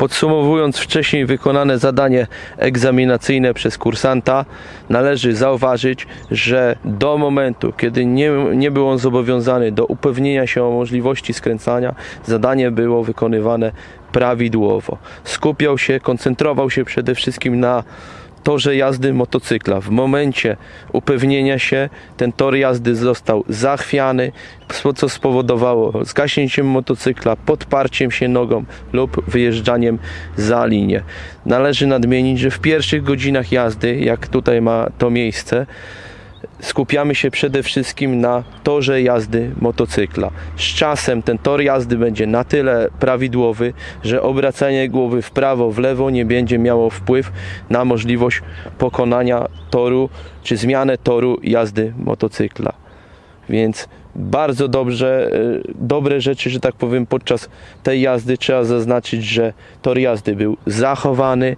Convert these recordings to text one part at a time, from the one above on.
Podsumowując wcześniej wykonane zadanie egzaminacyjne przez kursanta, należy zauważyć, że do momentu, kiedy nie, nie był on zobowiązany do upewnienia się o możliwości skręcania, zadanie było wykonywane prawidłowo. Skupiał się, koncentrował się przede wszystkim na torze jazdy motocykla. W momencie upewnienia się ten tor jazdy został zachwiany, co spowodowało zgaśnięciem motocykla, podparciem się nogą lub wyjeżdżaniem za linię. Należy nadmienić, że w pierwszych godzinach jazdy, jak tutaj ma to miejsce, skupiamy się przede wszystkim na torze jazdy motocykla. Z czasem ten tor jazdy będzie na tyle prawidłowy, że obracanie głowy w prawo, w lewo nie będzie miało wpływ na możliwość pokonania toru czy zmianę toru jazdy motocykla. Więc bardzo dobrze, e, dobre rzeczy, że tak powiem, podczas tej jazdy trzeba zaznaczyć, że tor jazdy był zachowany.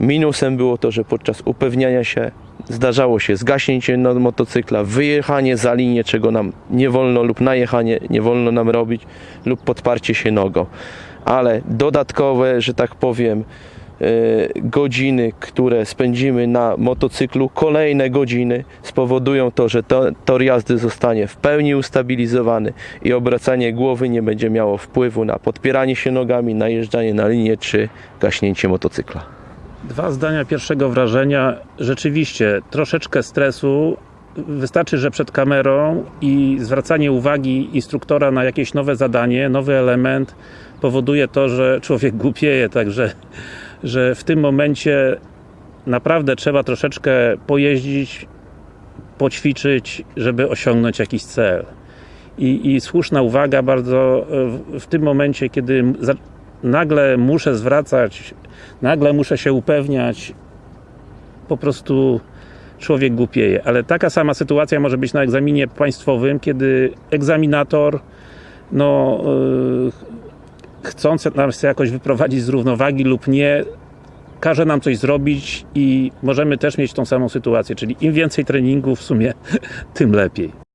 Minusem było to, że podczas upewniania się zdarzało się zgaśnięcie motocykla, wyjechanie za linię, czego nam nie wolno, lub najechanie nie wolno nam robić, lub podparcie się nogą. Ale dodatkowe, że tak powiem, e, godziny, które spędzimy na motocyklu, kolejne godziny spowodują to, że to, tor jazdy zostanie w pełni ustabilizowany i obracanie głowy nie będzie miało wpływu na podpieranie się nogami, najeżdżanie na linię czy gaśnięcie motocykla. Dwa zdania pierwszego wrażenia. Rzeczywiście, troszeczkę stresu. Wystarczy, że przed kamerą i zwracanie uwagi instruktora na jakieś nowe zadanie, nowy element powoduje to, że człowiek głupieje, także że w tym momencie naprawdę trzeba troszeczkę pojeździć, poćwiczyć, żeby osiągnąć jakiś cel. I, i słuszna uwaga bardzo w, w tym momencie, kiedy nagle muszę zwracać, nagle muszę się upewniać, po prostu człowiek głupieje. Ale taka sama sytuacja może być na egzaminie państwowym, kiedy egzaminator no, yy, chcąc nas jakoś wyprowadzić z równowagi lub nie, każe nam coś zrobić i możemy też mieć tą samą sytuację, czyli im więcej treningu w sumie, tym lepiej.